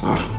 Ah.